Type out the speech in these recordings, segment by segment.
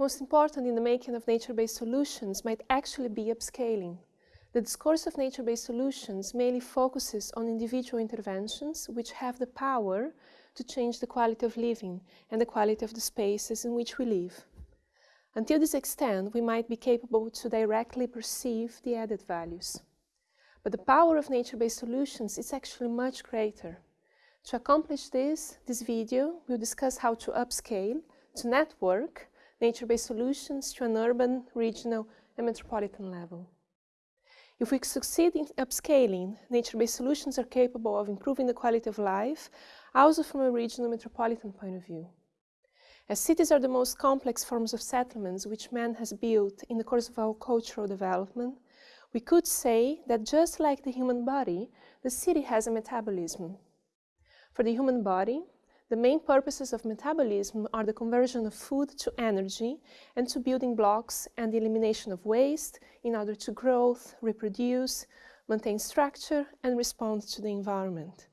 Most important in the making of nature-based solutions might actually be upscaling. The discourse of nature-based solutions mainly focuses on individual interventions which have the power to change the quality of living and the quality of the spaces in which we live. Until this extent, we might be capable to directly perceive the added values. But the power of nature-based solutions is actually much greater. To accomplish this, this video will discuss how to upscale, to network, nature-based solutions to an urban, regional and metropolitan level. If we succeed in upscaling, nature-based solutions are capable of improving the quality of life, also from a regional metropolitan point of view. As cities are the most complex forms of settlements which man has built in the course of our cultural development, we could say that just like the human body, the city has a metabolism. For the human body, the main purposes of metabolism are the conversion of food to energy and to building blocks and the elimination of waste in order to grow, reproduce, maintain structure and respond to the environment.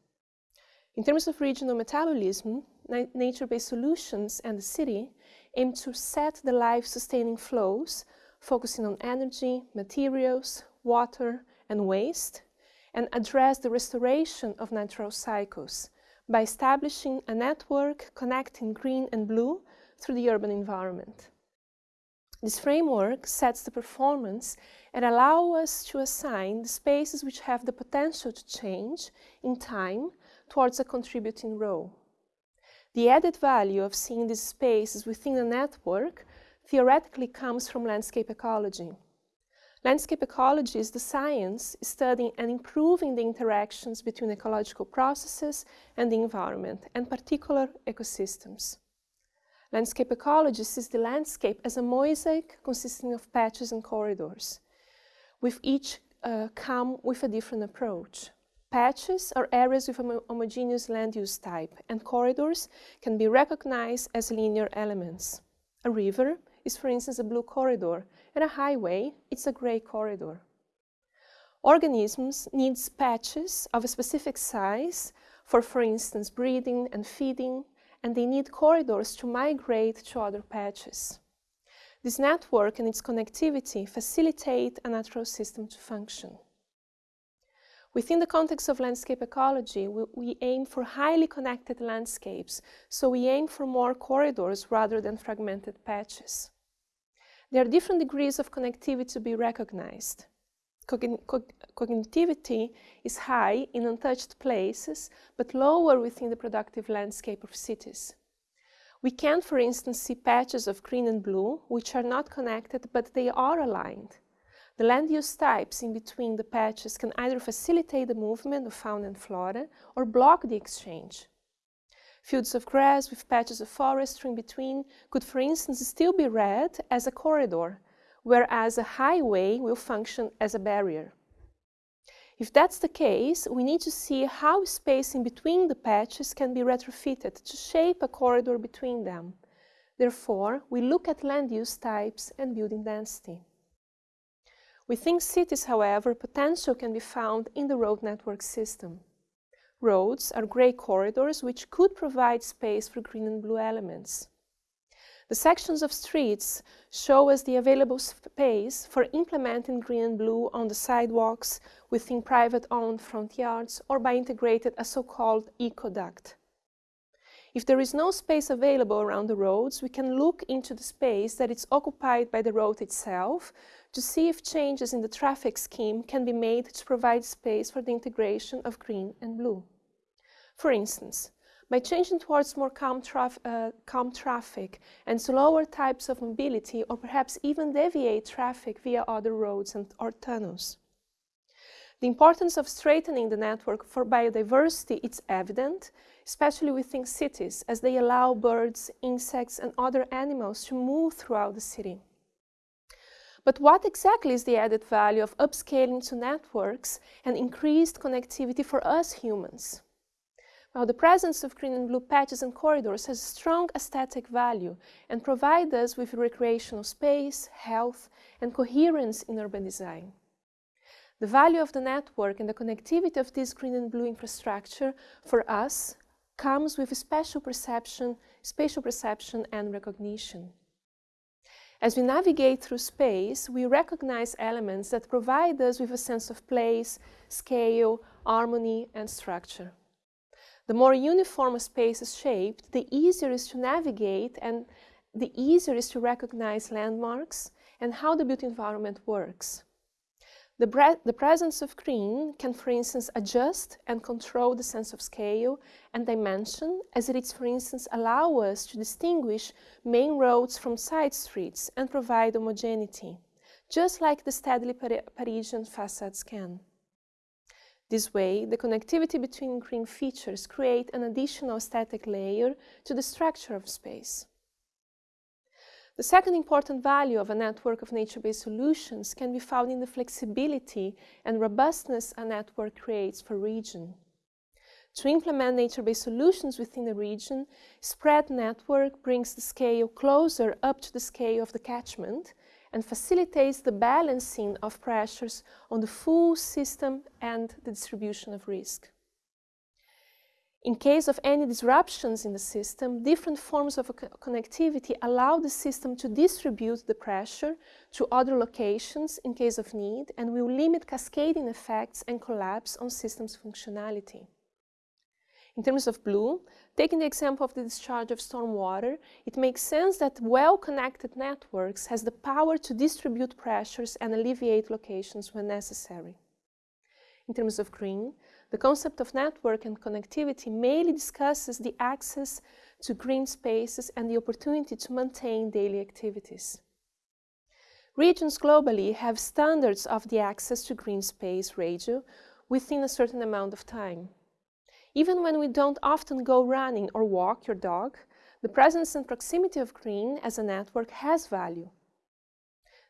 In terms of regional metabolism, nature-based solutions and the city aim to set the life-sustaining flows, focusing on energy, materials, water and waste, and address the restoration of natural cycles, by establishing a network connecting green and blue through the urban environment. This framework sets the performance and allows us to assign the spaces which have the potential to change in time towards a contributing role. The added value of seeing these spaces within a network theoretically comes from landscape ecology. Landscape ecology is the science studying and improving the interactions between ecological processes and the environment, and particular ecosystems. Landscape ecology sees the landscape as a mosaic consisting of patches and corridors, with each uh, come with a different approach. Patches are areas with a homogeneous land use type, and corridors can be recognized as linear elements. A river is, for instance, a blue corridor, and a highway, it's a gray corridor. Organisms need patches of a specific size for, for instance, breeding and feeding, and they need corridors to migrate to other patches. This network and its connectivity facilitate a natural system to function. Within the context of landscape ecology, we, we, aim for highly connected landscapes, so we aim for more corridors rather than fragmented patches. There are different degrees of connectivity to be recognized. Cogn cognitivity is high in untouched places, but lower within the productive landscape of cities. We can, for instance, see patches of green and blue, which are not connected, but they are aligned. The land use types in between the patches can either facilitate the movement of fauna and flora or block the exchange. Fields of grass with patches of forest in between could, for instance, still be read as a corridor, whereas a highway will function as a barrier. If that's the case, we need to see how space in between the patches can be retrofitted to shape a corridor between them. Therefore, we look at land use types and building density. Within cities, however, potential can be found in the road network system roads are grey corridors which could provide space for green and blue elements. The sections of streets show us the available space for implementing green and blue on the sidewalks within private-owned front yards or by integrating a so-called eco-duct. If there is no space available around the roads, we can look into the space that is occupied by the road itself to see if changes in the traffic scheme can be made to provide space for the integration of green and blue. For instance, by changing towards more calm, traf uh, calm, traffic and slower types of mobility, or perhaps even deviate traffic via other roads and, or tunnels. The importance of straightening the network for biodiversity is evident, especially within cities, as they allow birds, insects, and other animals to move throughout the city. But what exactly is the added value of upscaling to networks and increased connectivity for us humans? Well, the presence of green and blue patches and corridors has strong aesthetic value and provide us with recreational space, health, and coherence in urban design. The value of the network and the connectivity of this green and blue infrastructure for us comes with a special perception, spatial perception and recognition. As we navigate through space, we recognize elements that provide us with a sense of place, scale, harmony, and structure. The more uniform a space is shaped, the easier it is to navigate and the easier it is to recognize landmarks and how the built environment works. The, the, presence of green can, for instance, adjust and control the sense of scale and dimension, as it is, for instance, allow us to distinguish main roads from side streets and provide homogeneity, just like the steadily Parisian facades can. This way, the connectivity between green features create an additional static layer to the structure of space. The second important value of a network of nature-based solutions can be found in the flexibility and robustness a network creates for region. To implement nature-based solutions within a region, spread network brings the scale closer up to the scale of the catchment and facilitates the balancing of pressures on the full system and the distribution of risk. In case of any disruptions in the system, different forms of connectivity allow the system to distribute the pressure to other locations in case of need and will limit cascading effects and collapse on systems functionality. In terms of blue, taking the example of the discharge of stormwater, it makes sense that well-connected networks has the power to distribute pressures and alleviate locations when necessary. In terms of green, the concept of network and connectivity mainly discusses the access to green spaces and the opportunity to maintain daily activities. Regions globally have standards of the access to green space radio within a certain amount of time. Even when we don't often go running or walk your dog, the presence and proximity of green as a network has value.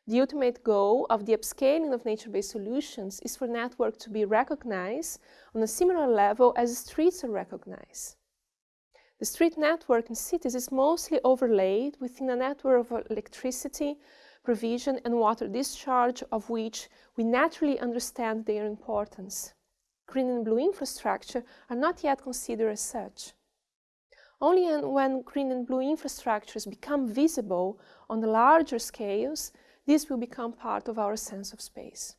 The ultimate goal of the upscaling of nature-based solutions is for network to be recognized on a similar level as streets are recognized. The street network in cities is mostly overlaid within a network of electricity, provision and water discharge of which we naturally understand their importance. Green and blue infrastructure are not yet considered as such. Only when green and blue infrastructures become visible on the larger scales this will become part of our sense of space.